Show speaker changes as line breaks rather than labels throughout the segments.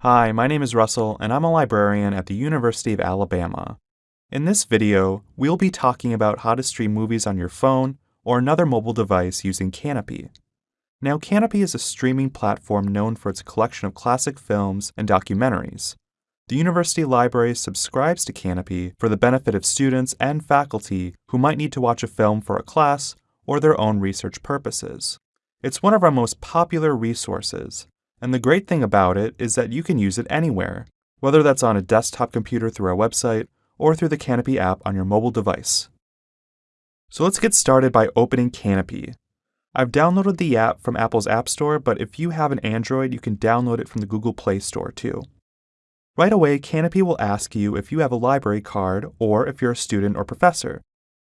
Hi, my name is Russell, and I'm a librarian at the University of Alabama. In this video, we'll be talking about how to stream movies on your phone or another mobile device using Kanopy. Now, Kanopy is a streaming platform known for its collection of classic films and documentaries. The university library subscribes to Kanopy for the benefit of students and faculty who might need to watch a film for a class or their own research purposes. It's one of our most popular resources, and the great thing about it is that you can use it anywhere, whether that's on a desktop computer through our website or through the Kanopy app on your mobile device. So let's get started by opening Kanopy. I've downloaded the app from Apple's App Store, but if you have an Android, you can download it from the Google Play Store too. Right away, Kanopy will ask you if you have a library card or if you're a student or professor.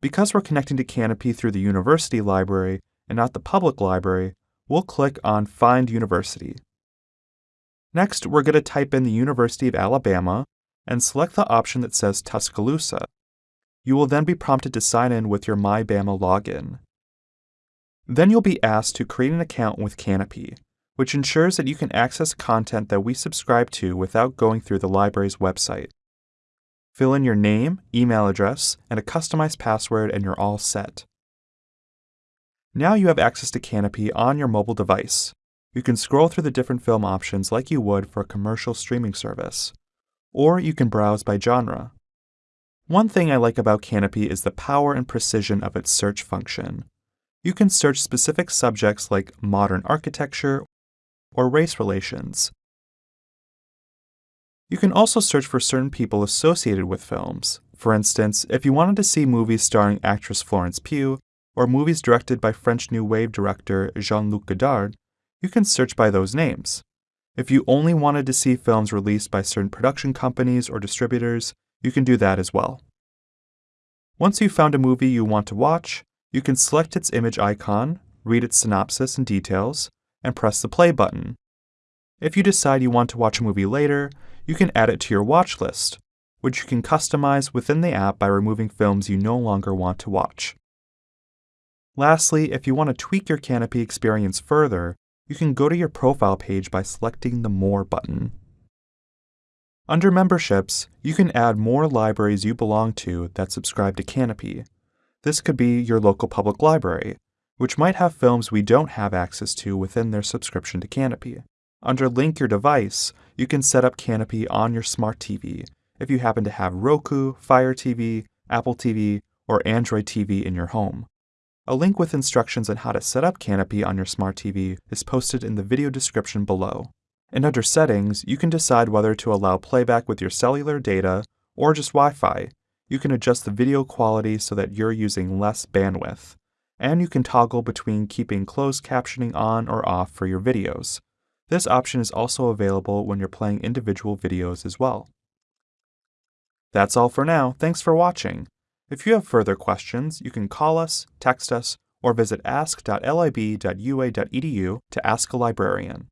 Because we're connecting to Kanopy through the university library and not the public library, we'll click on Find University. Next, we're going to type in the University of Alabama and select the option that says Tuscaloosa. You will then be prompted to sign in with your MyBama login. Then you'll be asked to create an account with Kanopy, which ensures that you can access content that we subscribe to without going through the library's website. Fill in your name, email address, and a customized password, and you're all set. Now you have access to Kanopy on your mobile device. You can scroll through the different film options like you would for a commercial streaming service, or you can browse by genre. One thing I like about Kanopy is the power and precision of its search function. You can search specific subjects like modern architecture or race relations. You can also search for certain people associated with films. For instance, if you wanted to see movies starring actress Florence Pugh, or movies directed by French New Wave director Jean Luc Godard, you can search by those names. If you only wanted to see films released by certain production companies or distributors, you can do that as well. Once you've found a movie you want to watch, you can select its image icon, read its synopsis and details, and press the play button. If you decide you want to watch a movie later, you can add it to your watch list, which you can customize within the app by removing films you no longer want to watch. Lastly, if you want to tweak your Kanopy experience further, you can go to your profile page by selecting the More button. Under Memberships, you can add more libraries you belong to that subscribe to Kanopy, this could be your local public library, which might have films we don't have access to within their subscription to Kanopy. Under Link Your Device, you can set up Kanopy on your smart TV if you happen to have Roku, Fire TV, Apple TV, or Android TV in your home. A link with instructions on how to set up Kanopy on your smart TV is posted in the video description below. And under Settings, you can decide whether to allow playback with your cellular data or just Wi Fi, you can adjust the video quality so that you're using less bandwidth. And you can toggle between keeping closed captioning on or off for your videos. This option is also available when you're playing individual videos as well. That's all for now. Thanks for watching. If you have further questions, you can call us, text us, or visit ask.lib.ua.edu to ask a librarian.